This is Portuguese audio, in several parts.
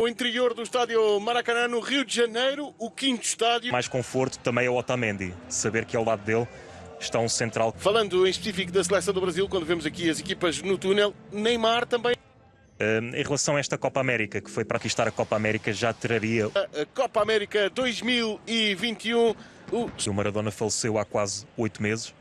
O interior do estádio Maracanã, no Rio de Janeiro, o quinto estádio. Mais conforto também é o Otamendi, saber que ao lado dele está um central. Falando em específico da seleção do Brasil, quando vemos aqui as equipas no túnel, Neymar também. Uh, em relação a esta Copa América, que foi para conquistar a Copa América, já traria. A Copa América 2021. O... o Maradona faleceu há quase oito meses.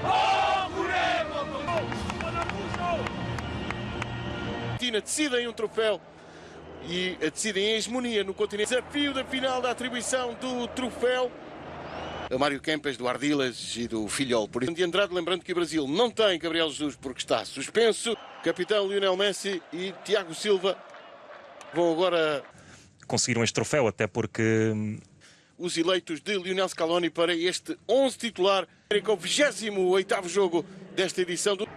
Gloria a morir. Juremos con decidem um troféu e decidem a hegemonia no continente. Desafio da final da atribuição do troféu. A Mário Kempes, do Ardilas e do Filhol. Por de Andrade, lembrando que o Brasil não tem Gabriel Jesus porque está suspenso. Capitão Lionel Messi e Tiago Silva vão agora... Conseguiram este troféu, até porque hum, os eleitos de Lionel Scaloni para este 11 titular, com o 28º jogo desta edição do...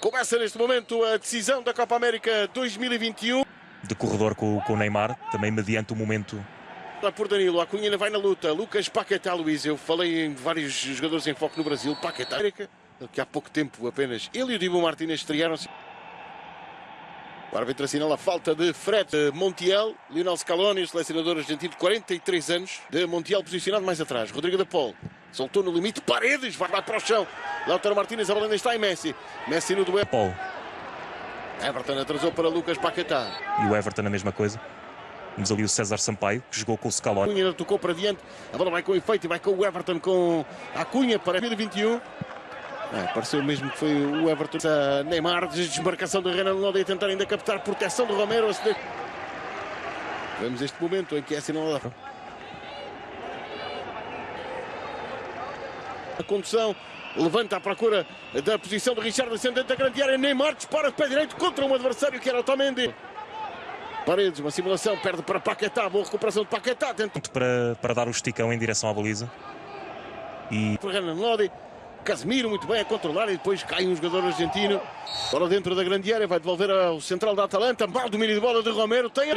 Começa neste momento a decisão da Copa América 2021. De corredor com, com o Neymar, também mediante o momento por Danilo, a Cunha vai na luta, Lucas Paquetá, Luís, eu falei em vários jogadores em foco no Brasil, Paquetá, que há pouco tempo apenas ele e o Dibu Martínez estrearam-se. O árbitro assinala a falta de Fred Montiel. Lionel Scaloni, o selecionador argentino de 43 anos, de Montiel posicionado mais atrás. Rodrigo da Pol soltou no limite. Paredes vai lá para o chão. Lautaro Martínez, a bola ainda está em Messi. Messi no duelo. Paul. Everton atrasou para Lucas Paquetá. E o Everton a mesma coisa. Temos ali o César Sampaio, que jogou com o Scaloni. Cunha tocou para diante. A bola vai com efeito e vai com o Everton com a Cunha para 2021. É, pareceu mesmo que foi o Everton. Neymar, desmarcação do Renan Lodi a tentar ainda captar proteção do Romero. Vemos este momento em que é assinalado. A condução levanta à procura da posição de Richard ascendente da grande área. Neymar dispara de pé direito contra um adversário que era Otamendi. Paredes, uma simulação, perde para Paquetá, boa recuperação de Paquetá. Tenta... Para, para dar o esticão em direção à baliza. E... Renan Lodi Casemiro muito bem a controlar e depois cai um jogador argentino. Bola dentro da grande área, vai devolver ao central da Atalanta. Mal domínio de bola de Romero, tem a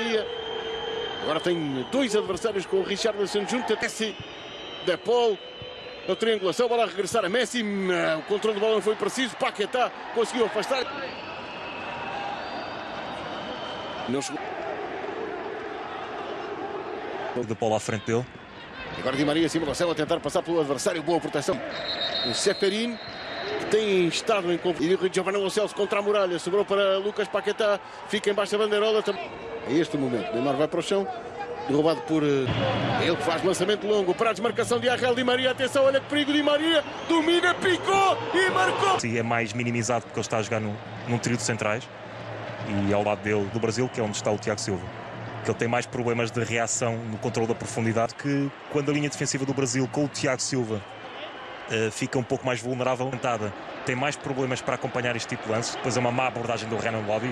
Agora tem dois adversários com o Richarlison junto a Messi. De Paul. A triangulação, bola a regressar a Messi. O controle de bola não foi preciso. Paquetá conseguiu afastar. Não chegou. De Paul à frente dele. Agora Di Maria, simulação a tentar passar pelo adversário. Boa proteção. O Seferin, que tem estado em conflito. E Giovanni Lo Celso contra a muralha. Sobrou para Lucas Paquetá. Fica embaixo da bandeirola. É este o momento. Neymar vai para o chão. Derrubado por ele que faz lançamento longo para a desmarcação de Arrel Di Maria. Atenção, olha que perigo Di Maria. Domina, picou e marcou. Sim, é mais minimizado porque ele está a jogar no, num trio de centrais. E ao lado dele, do Brasil, que é onde está o Tiago Silva que ele tem mais problemas de reação no controle da profundidade que quando a linha defensiva do Brasil com o Tiago Silva uh, fica um pouco mais vulnerável, tem mais problemas para acompanhar este tipo de lance. Depois é uma má abordagem do Renan Lodi,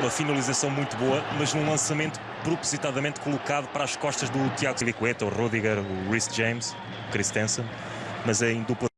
uma finalização muito boa, mas num lançamento propositadamente colocado para as costas do Tiago Silicueta, o Rudiger, o Rhys James, o Christensen, mas é em dupla